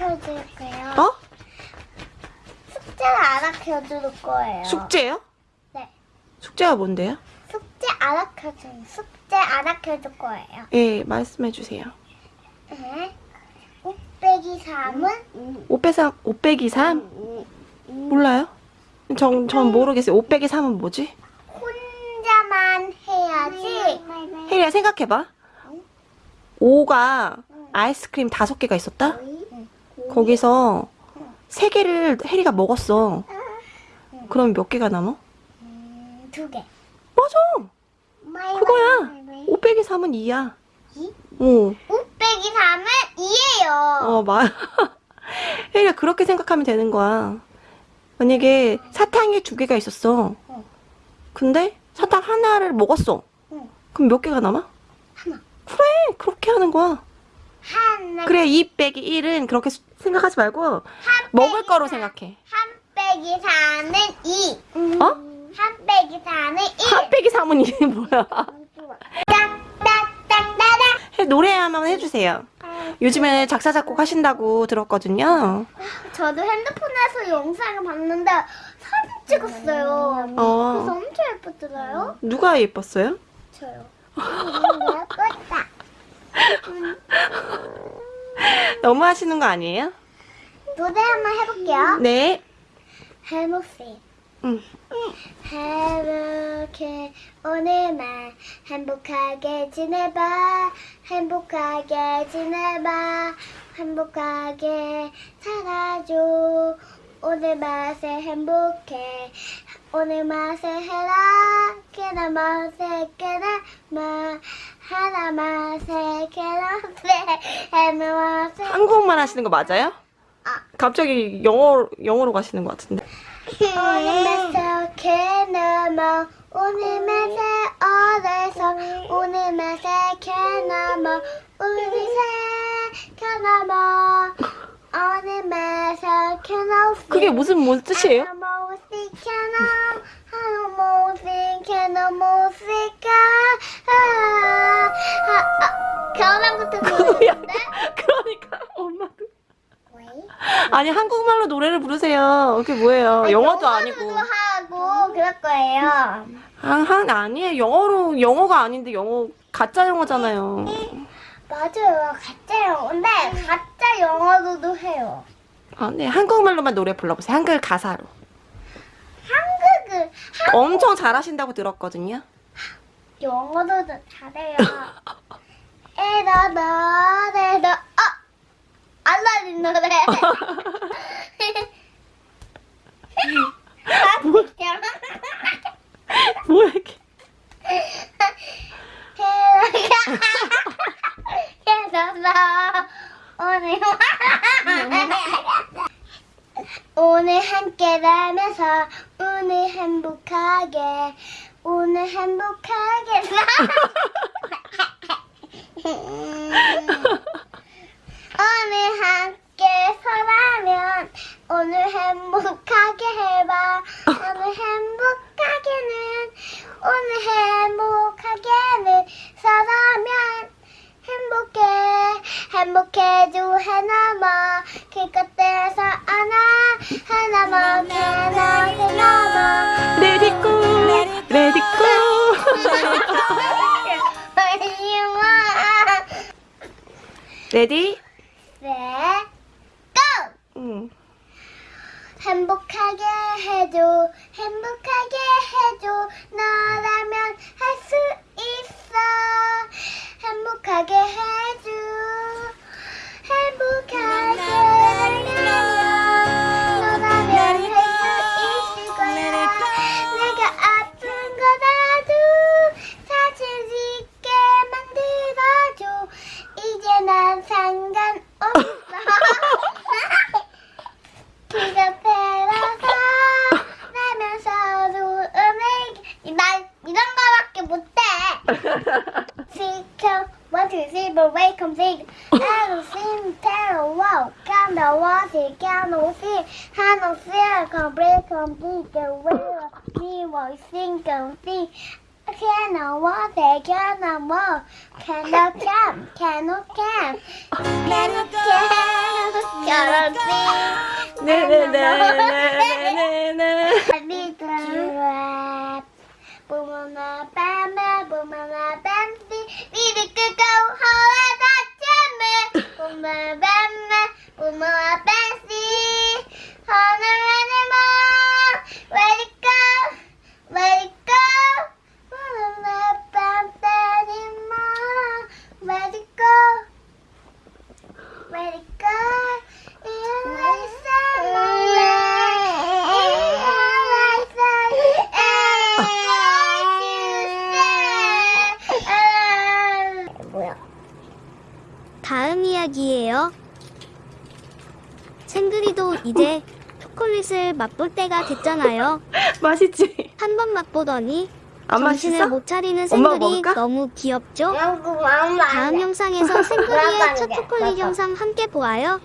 알려드릴게요. 어? 숙제를 알아켜줄 거예요. 숙제요? 네. 숙제가 뭔데요? 숙제 알아켜줄, 숙제 알아켜줄 거예요. 예, 말씀해 주세요. 네. 5 빼기 3은 5 빼기 3, 5 빼기 3? 몰라요? 전, 전 모르겠어요. 5 빼기 3은 뭐지? 혼자만 해야지. 혜리야 생각해봐. 5가 아이스크림 5개가 있었다? 거기서 3개를 혜리가 먹었어. 그럼 몇 개가 남아? 음, 두 개. 맞아! 그거야. 5 빼기 3은 2야. 이? 어, 5 빼기 3은 2예요. 어, 말. 혜리가 그렇게 생각하면 되는 거야. 만약에 사탕이 두 개가 있었어. 어. 근데 사탕 하나를 먹었어. 응. 그럼 몇 개가 남아? 하나. 그래, 그렇게 하는 거야. 그래, 2 빼기 1은 그렇게 수- 생각하지 말고 먹을 거로 생각해. 한 빼기 4는 2. 어? 한 빼기 4는 1. 한 빼기 3은 이게 뭐야? 딱딱딱따닥. 해- 노래 한번 해주세요. 요즘에 작사, 작곡 하신다고 들었거든요. 저도 핸드폰에서 영상을 봤는데 사진 찍었어요. 그래서 어, 엄청 예쁘더라요. 누가 예뻤어요? 저요. 예뻤다. 너무 하시는 거 아니에요? 노래 한번 해볼게요. 네. 해보세요. 응. 행복해 오늘만 행복하게 지내봐 행복하게 지내봐 행복하게 살아줘 오늘 맛에 행복해 오늘 맛에 해라 깨나 맛에 깨나 맛 하나 한국말 하시는 거 맞아요? 아. 갑자기 영어, 영어로 가시는 것 같은데. 오늘 오늘 오늘 우리 오늘 그게 무슨, 무슨 뜻이에요? 아니 한국말로 노래를 부르세요. 그게 뭐예요? 아니, 영어도 아니고. 하고 그럴 거예요. 아, 한 아니에요. 영어로 영어가 아닌데 영어 가짜 영어잖아요. 맞아요. 가짜 영어인데 가짜 영어로도 해요. 아, 네. 한국말로만 노래 불러보세요. 한글 가사로. 한국을 한 엄청 잘하신다고 들었거든요. 영어도 잘해요. 에라다 에라 아 알라딘 노래. 뭐, 뭐야 이게? 해서 오늘 오늘 함께라면서 오늘 행복하게 오늘 행복하게 오늘 함께 서라면 오늘 행복하게 해봐 오늘 행복하게는 오늘 행복하게는 서라면 행복해 행복해줘 하나만 기껏해서 안아 하나만 하나 하나만 레디고 레디고. 레디? 네, 고! 응. 행복하게 해줘, 행복하게 해줘, 너라면 할 수 있어. 행복하게 해 to see but wait come sing. Everything tell wow, the water, come the fear, hand fear, complete, complete the will. We will sing and sing. Cannot water, cannot move, cannot come, cannot come, cannot come, cannot sing. Na na na na na na. Little rap, boom Can the back. uma bamba, uma pensi, hana anima, where it go, where it go, uma bamba anima, where it go, where it go. 다음 이야기예요. 생그리도 이제 초콜릿을 맛볼 때가 됐잖아요. 맛있지? 한 번 맛보더니 안 정신을? 못 차리는 먹을까? 너무 귀엽죠? 다음 영상에서 생그리의 첫 초콜릿. 영상 함께 보아요.